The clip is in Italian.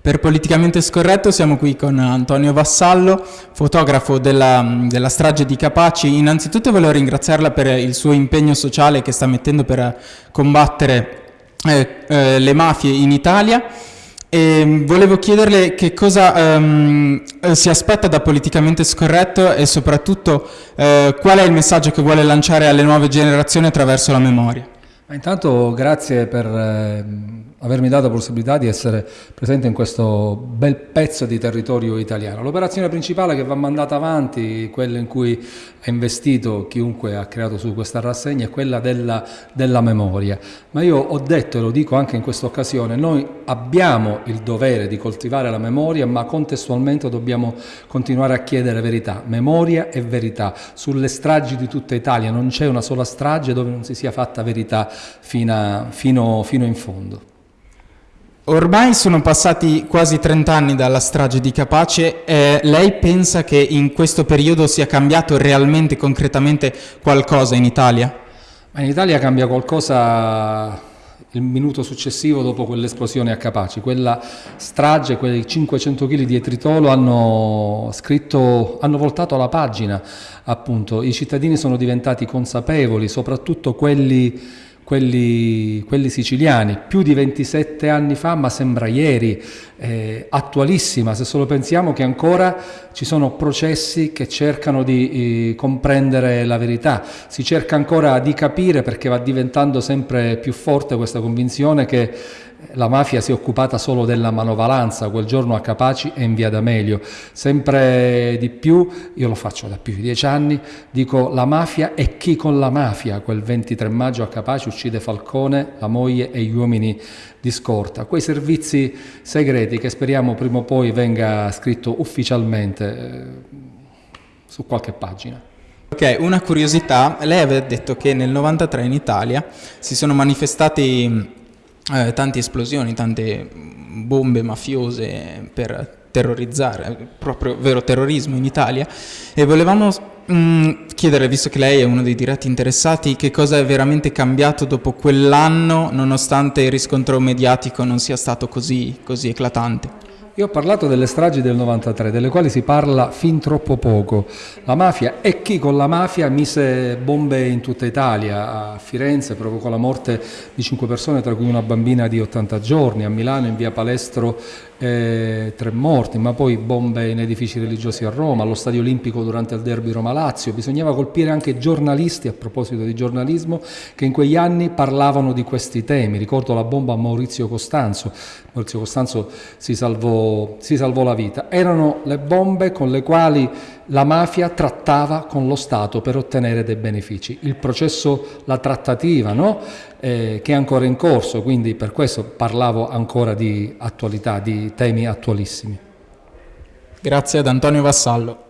Per Politicamente Scorretto siamo qui con Antonio Vassallo, fotografo della, della, strage di Capaci. Innanzitutto volevo ringraziarla per il suo impegno sociale che sta mettendo per combattere eh, eh, le mafie in Italia. E volevo chiederle che cosa um, si aspetta da Politicamente Scorretto e soprattutto uh, qual è il messaggio che vuole lanciare alle nuove generazioni attraverso la memoria. Intanto grazie per eh, avermi dato la possibilità di essere presente in questo bel pezzo di territorio italiano. L'operazione principale che va mandata avanti, quella in cui ha investito chiunque ha creato su questa rassegna, è quella della, della memoria. Ma io ho detto e lo dico anche in questa occasione, noi abbiamo il dovere di coltivare la memoria, ma contestualmente dobbiamo continuare a chiedere verità, memoria e verità. Sulle stragi di tutta Italia non c'è una sola strage dove non si sia fatta verità fino, a, fino, fino in fondo. Ormai sono passati quasi 30 anni dalla strage di Capace, eh, lei pensa che in questo periodo sia cambiato realmente, concretamente qualcosa in Italia? In Italia cambia qualcosa il minuto successivo dopo quell'esplosione a Capaci. Quella strage, quei 500 kg di etritolo hanno scritto, hanno voltato la pagina appunto. I cittadini sono diventati consapevoli, soprattutto quelli quelli, quelli, siciliani, più di 27 anni fa, ma sembra ieri, eh, attualissima, se solo pensiamo che ancora ci sono processi che cercano di eh, comprendere la verità, si cerca ancora di capire perché va diventando sempre più forte questa convinzione che la mafia si è occupata solo della manovalanza, quel giorno a Capaci e in via D'Amelio. Sempre di più, io lo faccio da più di dieci anni, dico la mafia e chi con la mafia quel 23 maggio a Capaci uccide Falcone, la moglie e gli uomini di scorta. Quei servizi segreti che speriamo prima o poi venga scritto ufficialmente eh, su qualche pagina. Ok, una curiosità, lei aveva detto che nel 93 in Italia si sono manifestati eh, tante esplosioni, tante bombe mafiose per terrorizzare, proprio vero terrorismo in Italia e volevamo mh, mm, chiedere, visto che lei è uno dei diretti interessati, che cosa è veramente cambiato dopo quell'anno nonostante il riscontro mediatico non sia stato così, così eclatante. Io ho parlato delle stragi del 93, delle quali si parla fin troppo poco. La mafia e chi con la mafia mise bombe in tutta Italia. A Firenze provocò la morte di cinque persone, tra cui una bambina di 80 giorni. A Milano, in via Palestro, eh, tre morti, ma poi bombe in edifici religiosi a Roma, allo Stadio Olimpico durante il derby Roma-Lazio. Bisognava colpire anche giornalisti, a proposito di giornalismo, che in quegli anni parlavano di questi temi. Ricordo la bomba a Maurizio Costanzo. Maurizio Costanzo si salvò, si salvò la vita. Erano le bombe con le quali la mafia trattava con lo Stato per ottenere dei benefici. Il processo, la trattativa, no? eh, che è ancora in corso, quindi per questo parlavo ancora di attualità, di temi attualissimi. Grazie ad Antonio Vassallo.